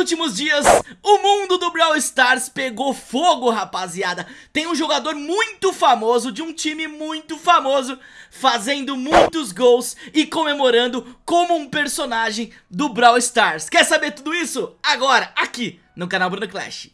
últimos dias, o mundo do Brawl Stars pegou fogo, rapaziada. Tem um jogador muito famoso, de um time muito famoso, fazendo muitos gols e comemorando como um personagem do Brawl Stars. Quer saber tudo isso? Agora, aqui no canal Bruno Clash.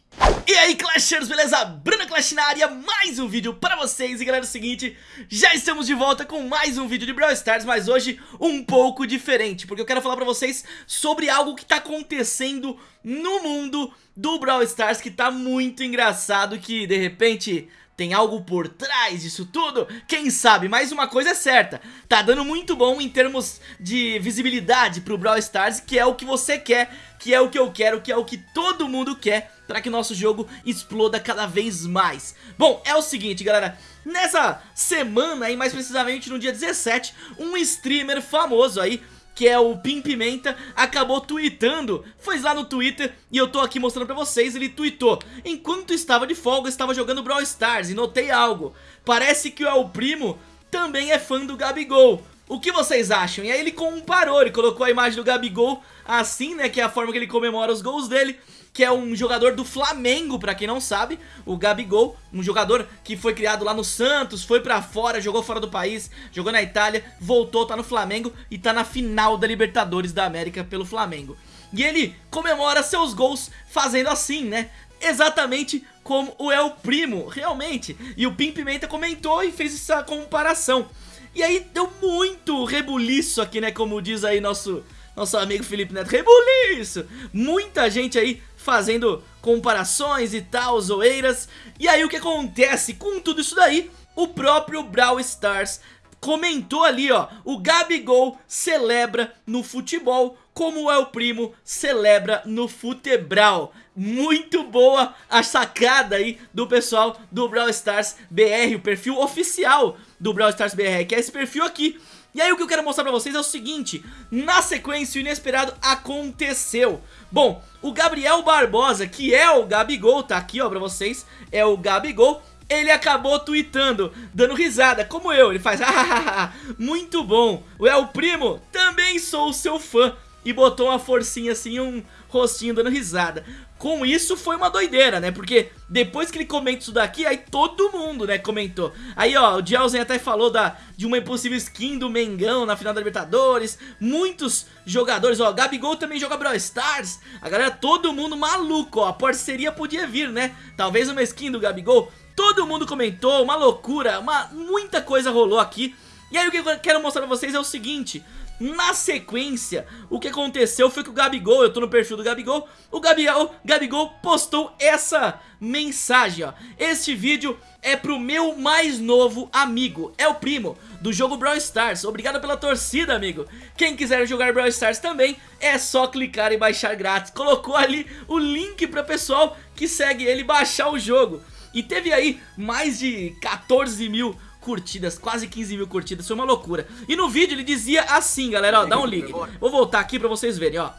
E aí Clashers, beleza? Bruno Clash na área, mais um vídeo pra vocês E galera, é o seguinte, já estamos de volta com mais um vídeo de Brawl Stars Mas hoje um pouco diferente, porque eu quero falar pra vocês sobre algo que tá acontecendo no mundo do Brawl Stars Que tá muito engraçado, que de repente tem algo por trás disso tudo? Quem sabe? Mas uma coisa é certa, tá dando muito bom em termos de visibilidade pro Brawl Stars, que é o que você quer, que é o que eu quero, que é o que todo mundo quer para que nosso jogo exploda cada vez mais. Bom, é o seguinte, galera, nessa semana aí, mais precisamente no dia 17, um streamer famoso aí que é o Pim Pimenta, acabou tweetando, foi lá no Twitter e eu tô aqui mostrando pra vocês, ele tweetou. Enquanto estava de folga, estava jogando Brawl Stars e notei algo, parece que o El Primo também é fã do Gabigol o que vocês acham? E aí ele comparou, ele colocou a imagem do Gabigol assim, né, que é a forma que ele comemora os gols dele que é um jogador do Flamengo, pra quem não sabe, o Gabigol, um jogador que foi criado lá no Santos, foi pra fora, jogou fora do país, jogou na Itália, voltou, tá no Flamengo e tá na final da Libertadores da América pelo Flamengo. E ele comemora seus gols fazendo assim, né? Exatamente como o El Primo, realmente. E o Pim Pimenta comentou e fez essa comparação. E aí deu muito rebuliço aqui, né? Como diz aí nosso, nosso amigo Felipe Neto. Rebuliço! Muita gente aí fazendo comparações e tal, zoeiras. E aí o que acontece com tudo isso daí? O próprio Brawl Stars comentou ali, ó, o Gabigol celebra no futebol como o El Primo celebra no futebral. Muito boa a sacada aí do pessoal do Brawl Stars BR, o perfil oficial do Brawl Stars BR, que é esse perfil aqui. E aí o que eu quero mostrar pra vocês é o seguinte, na sequência o inesperado aconteceu. Bom, o Gabriel Barbosa, que é o Gabigol, tá aqui ó pra vocês, é o Gabigol, ele acabou tweetando, dando risada, como eu, ele faz muito bom, o El Primo, também sou seu fã, e botou uma forcinha assim, um rostinho dando risada. Com isso foi uma doideira, né? Porque depois que ele comenta isso daqui, aí todo mundo, né, comentou. Aí, ó, o Gelsen até falou da, de uma impossível skin do Mengão na final da Libertadores. Muitos jogadores, ó, Gabigol também joga Brawl Stars. A galera, todo mundo maluco, ó. A parceria podia vir, né? Talvez uma skin do Gabigol. Todo mundo comentou, uma loucura, uma, muita coisa rolou aqui. E aí o que eu quero mostrar pra vocês é o seguinte na sequência, o que aconteceu foi que o Gabigol, eu tô no perfil do Gabigol, o Gabigol, Gabigol postou essa mensagem, ó. Este vídeo é pro meu mais novo amigo, é o primo do jogo Brawl Stars. Obrigado pela torcida, amigo. Quem quiser jogar Brawl Stars também, é só clicar e baixar grátis. Colocou ali o link pra pessoal que segue ele baixar o jogo. E teve aí mais de 14 mil curtidas, quase 15 mil curtidas, foi uma loucura. E no vídeo ele dizia assim, galera, ó, dá um ligue. Vou voltar aqui pra vocês verem, ó.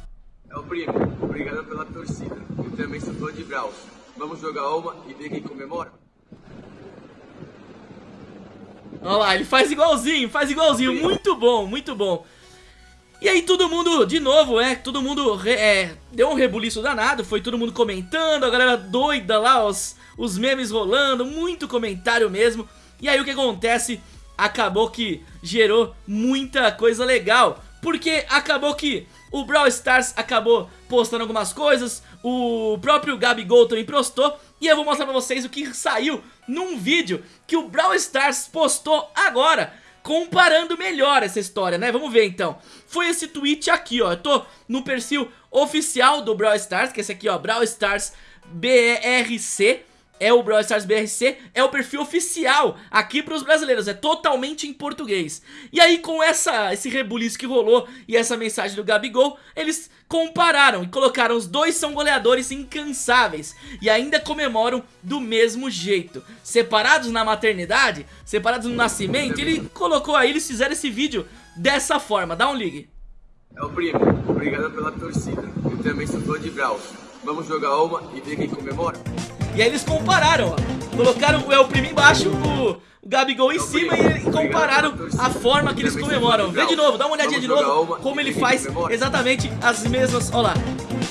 É o primo, obrigado pela torcida. Eu também sou fã de Brawl. Vamos jogar uma e ver quem comemora? Olha lá, ele faz igualzinho, faz igualzinho, muito bom, muito bom. E aí todo mundo, de novo, é, todo mundo é, deu um rebuliço danado, foi todo mundo comentando, a galera doida lá, os, os memes rolando, muito comentário mesmo. E aí o que acontece? Acabou que gerou muita coisa legal Porque acabou que o Brawl Stars acabou postando algumas coisas O próprio Gabigol também postou E eu vou mostrar pra vocês o que saiu num vídeo que o Brawl Stars postou agora comparando melhor essa história, né? Vamos ver então. Foi esse tweet aqui, ó. Eu tô no perfil oficial do Brawl Stars, que é esse aqui, ó, Brawl Stars BRC é o Brawl Stars BRC, é o perfil oficial aqui para os brasileiros, é totalmente em português. E aí com essa, esse rebuliço que rolou e essa mensagem do Gabigol, eles compararam e colocaram os dois são goleadores incansáveis e ainda comemoram do mesmo jeito. Separados na maternidade, separados no nascimento, ele colocou aí, eles fizeram esse vídeo dessa forma, dá um ligue. É o primo, obrigado pela torcida, eu também sou fã de Brawl. Vamos jogar uma e ver quem comemora? E aí eles compararam, ó. Colocaram o El Primo embaixo, o, Gabigol em cima e, e compararam a forma que eles comemoram. Vê de novo, dá uma olhadinha de novo como ele faz exatamente as mesmas... Olha lá.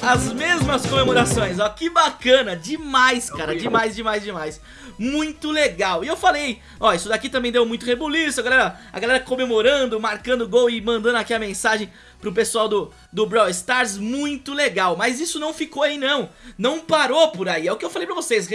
as mesmas comemorações, ó, que bacana, demais, cara, demais, demais, demais muito legal. E eu falei, ó, isso daqui também deu muito rebuliço, a galera, a galera comemorando, marcando gol e mandando aqui a mensagem pro pessoal do, do Brawl Stars, muito legal. Mas isso não ficou aí não, não parou por aí, é o que eu falei pra vocês,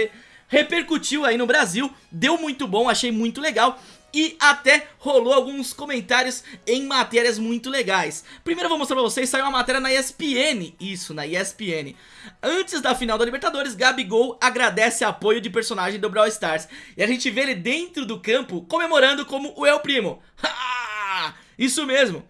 repercutiu aí no Brasil, deu muito bom, achei muito legal e até rolou alguns comentários em matérias muito legais. Primeiro eu vou mostrar pra vocês, saiu uma matéria na ESPN, isso, na ESPN. Antes da final da Libertadores, Gabigol agradece apoio de personagem do Brawl Stars. E a gente vê ele dentro do campo comemorando como o El Primo. isso mesmo.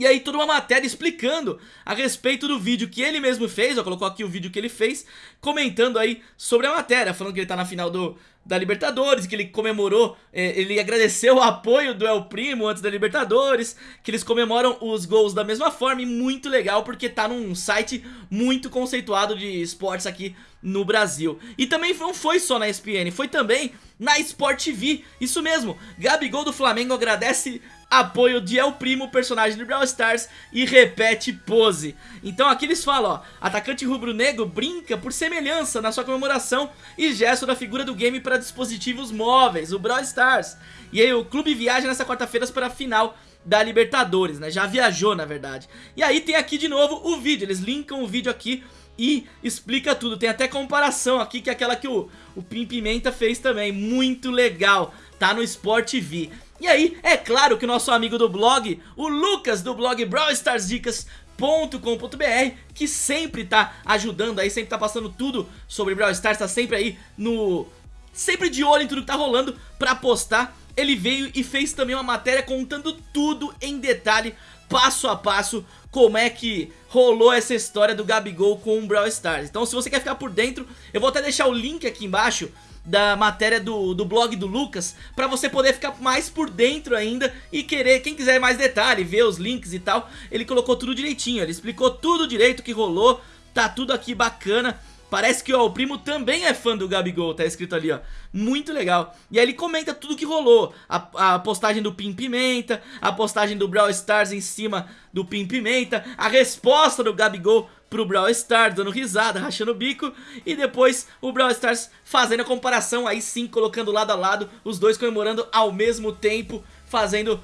E aí toda uma matéria explicando a respeito do vídeo que ele mesmo fez, ó, colocou aqui o vídeo que ele fez, comentando aí sobre a matéria, falando que ele tá na final do, da Libertadores, que ele comemorou, é, ele agradeceu o apoio do El Primo antes da Libertadores, que eles comemoram os gols da mesma forma e muito legal porque tá num site muito conceituado de esportes aqui no Brasil. E também não foi só na ESPN, foi também na Sport TV, isso mesmo, Gabigol do Flamengo agradece apoio de El Primo, personagem do Brawl Stars, e repete pose. Então aqui eles falam, ó, atacante rubro-negro brinca por semelhança na sua comemoração e gesto da figura do game para dispositivos móveis, o Brawl Stars. E aí o clube viaja nessa quarta-feira para a final da Libertadores, né? Já viajou, na verdade. E aí tem aqui de novo o vídeo, eles linkam o vídeo aqui e explica tudo. Tem até comparação aqui, que é aquela que o, o Pim Pimenta fez também. Muito legal. Tá no Sport TV. E aí, é claro que o nosso amigo do blog, o Lucas do blog Brawl Stars Dicas, .com.br que sempre tá ajudando aí, sempre tá passando tudo sobre Brawl Stars, tá sempre aí no... sempre de olho em tudo que tá rolando pra postar. Ele veio e fez também uma matéria contando tudo em detalhe, passo a passo, como é que rolou essa história do Gabigol com o Brawl Stars. Então se você quer ficar por dentro, eu vou até deixar o link aqui embaixo da matéria do, do blog do Lucas para você poder ficar mais por dentro ainda e querer, quem quiser mais detalhe, ver os links e tal, ele colocou tudo direitinho, ele explicou tudo direito que rolou, tá tudo aqui bacana. Parece que ó, o primo também é fã do Gabigol, tá escrito ali, ó. Muito legal. E aí ele comenta tudo que rolou. A, a postagem do Pim Pimenta, a postagem do Brawl Stars em cima do Pim Pimenta, a resposta do Gabigol pro Brawl Stars, dando risada, rachando o bico, e depois o Brawl Stars fazendo a comparação, aí sim, colocando lado a lado, os dois comemorando ao mesmo tempo, fazendo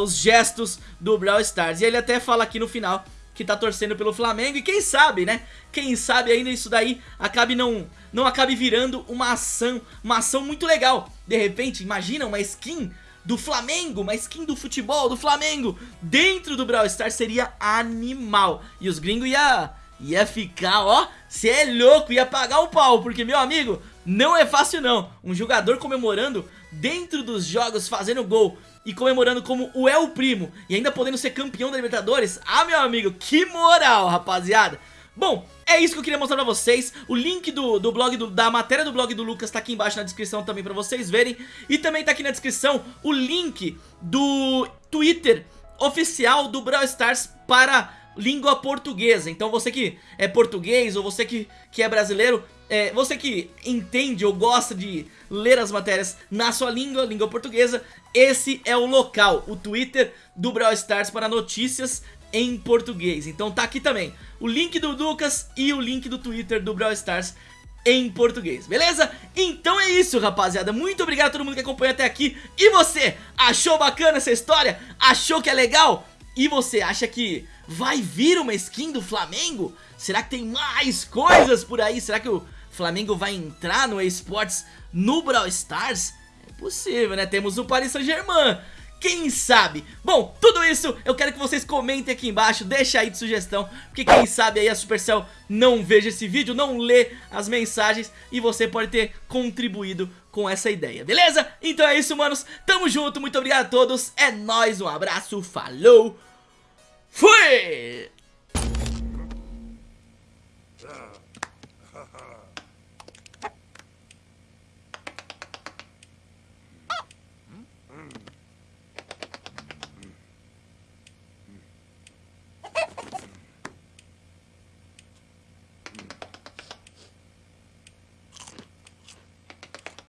os gestos do Brawl Stars. E ele até fala aqui no final que tá torcendo pelo Flamengo, e quem sabe, né, quem sabe ainda isso daí acabe não, não acabe virando uma ação, uma ação muito legal. De repente, imagina uma skin do Flamengo, uma skin do futebol do Flamengo dentro do Brawl Stars seria animal. E os gringos ia ia ficar, ó, cê é louco, ia pagar o pau, porque, meu amigo, não é fácil não. Um jogador comemorando dentro dos jogos, fazendo gol e comemorando como o El Primo e ainda podendo ser campeão da Libertadores, ah, meu amigo, que moral, rapaziada. Bom, é isso que eu queria mostrar pra vocês O link do, do blog, do, da matéria do blog do Lucas tá aqui embaixo na descrição também pra vocês verem E também tá aqui na descrição o link do Twitter oficial do Brawl Stars para língua portuguesa. Então você que é português ou você que, que é brasileiro, é, você que entende ou gosta de ler as matérias na sua língua, língua portuguesa, esse é o local, o Twitter do Brawl Stars para notícias em português. Então tá aqui também o link do Lucas e o link do Twitter do Brawl Stars em português, beleza? Então é isso, rapaziada. Muito obrigado a todo mundo que acompanhou até aqui. E você, achou bacana essa história? Achou que é legal? E você acha que Vai vir uma skin do Flamengo? Será que tem mais coisas por aí? Será que o Flamengo vai entrar no eSports no Brawl Stars? É possível, né? Temos o Paris Saint-Germain. Quem sabe? Bom, tudo isso eu quero que vocês comentem aqui embaixo, deixa aí de sugestão, porque quem sabe aí a Supercell não veja esse vídeo, não lê as mensagens e você pode ter contribuído com essa ideia, beleza? Então é isso, manos, tamo junto, muito obrigado a todos, é nóis, um abraço, falou! Fui!